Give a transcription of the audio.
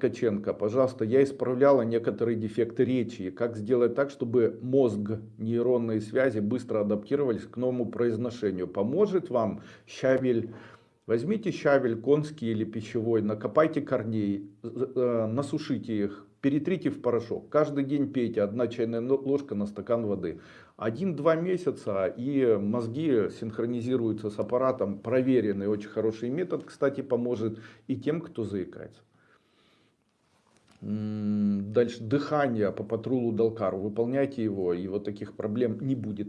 Ткаченко, пожалуйста, я исправляла некоторые дефекты речи. Как сделать так, чтобы мозг, нейронные связи быстро адаптировались к новому произношению? Поможет вам щавель? Возьмите щавель конский или пищевой, накопайте корней, э, насушите их, перетрите в порошок. Каждый день пейте, одна чайная ложка на стакан воды. Один-два месяца и мозги синхронизируются с аппаратом. Проверенный, очень хороший метод, кстати, поможет и тем, кто заикается. Дальше дыхание по патрулу Далкару. Выполняйте его, и вот таких проблем не будет.